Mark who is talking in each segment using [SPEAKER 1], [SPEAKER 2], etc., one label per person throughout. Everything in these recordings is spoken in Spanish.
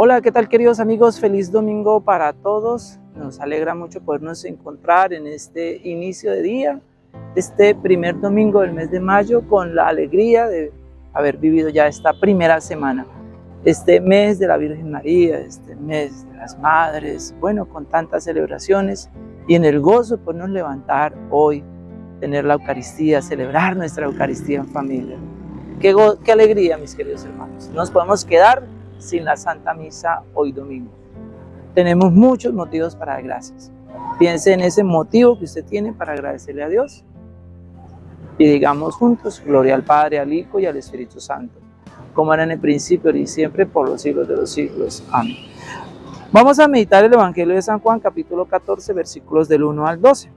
[SPEAKER 1] Hola, ¿qué tal queridos amigos? Feliz domingo para todos. Nos alegra mucho podernos encontrar en este inicio de día, este primer domingo del mes de mayo, con la alegría de haber vivido ya esta primera semana, este mes de la Virgen María, este mes de las Madres, bueno, con tantas celebraciones y en el gozo de podernos levantar hoy, tener la Eucaristía, celebrar nuestra Eucaristía en familia. Qué, qué alegría, mis queridos hermanos. Nos podemos quedar sin la Santa Misa hoy domingo. Tenemos muchos motivos para dar gracias. Piense en ese motivo que usted tiene para agradecerle a Dios. Y digamos juntos, gloria al Padre, al Hijo y al Espíritu Santo, como era en el principio y siempre, por los siglos de los siglos. Amén. Vamos a meditar el Evangelio de San Juan, capítulo 14, versículos del 1 al 12.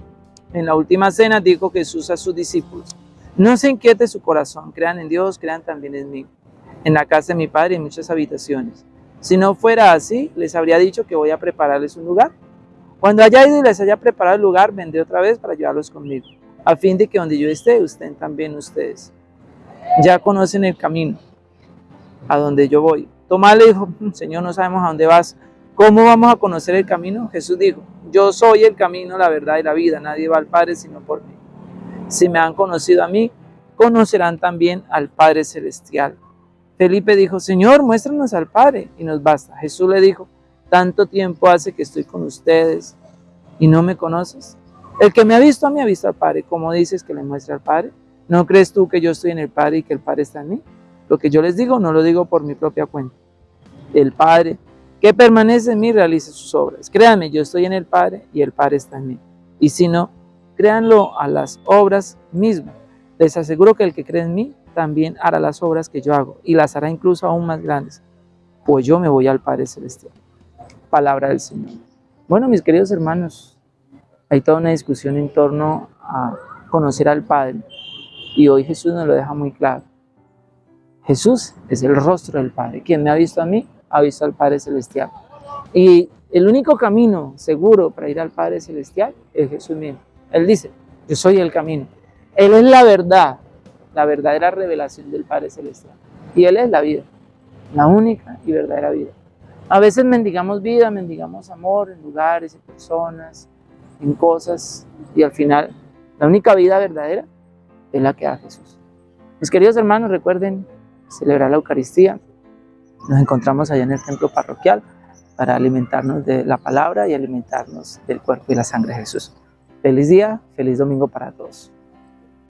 [SPEAKER 1] En la última cena dijo Jesús a sus discípulos, no se inquiete su corazón, crean en Dios, crean también en mí. En la casa de mi Padre hay muchas habitaciones. Si no fuera así, les habría dicho que voy a prepararles un lugar. Cuando haya ido y les haya preparado el lugar, vendré otra vez para llevarlos conmigo, a fin de que donde yo esté, estén también ustedes. Ya conocen el camino, a donde yo voy. Tomás le dijo, mm, Señor, no sabemos a dónde vas. ¿Cómo vamos a conocer el camino? Jesús dijo, yo soy el camino, la verdad y la vida. Nadie va al Padre sino por mí. Si me han conocido a mí, conocerán también al Padre Celestial. Felipe dijo, Señor, muéstranos al Padre y nos basta. Jesús le dijo, tanto tiempo hace que estoy con ustedes y no me conoces. El que me ha visto a mí ha visto al Padre. ¿Cómo dices que le muestre al Padre? ¿No crees tú que yo estoy en el Padre y que el Padre está en mí? Lo que yo les digo no lo digo por mi propia cuenta. El Padre que permanece en mí realice sus obras. Créanme, yo estoy en el Padre y el Padre está en mí. Y si no, créanlo a las obras mismas. Les aseguro que el que cree en mí también hará las obras que yo hago y las hará incluso aún más grandes, pues yo me voy al Padre Celestial. Palabra del Señor. Bueno, mis queridos hermanos, hay toda una discusión en torno a conocer al Padre y hoy Jesús nos lo deja muy claro. Jesús es el rostro del Padre. Quien me ha visto a mí, ha visto al Padre Celestial. Y el único camino seguro para ir al Padre Celestial es Jesús mismo. Él dice, yo soy el camino. Él es la verdad, la verdadera revelación del Padre Celestial. Y Él es la vida, la única y verdadera vida. A veces mendigamos vida, mendigamos amor en lugares, en personas, en cosas, y al final la única vida verdadera es la que da Jesús. Mis queridos hermanos, recuerden celebrar la Eucaristía. Nos encontramos allá en el templo parroquial para alimentarnos de la palabra y alimentarnos del cuerpo y la sangre de Jesús. Feliz día, feliz domingo para todos.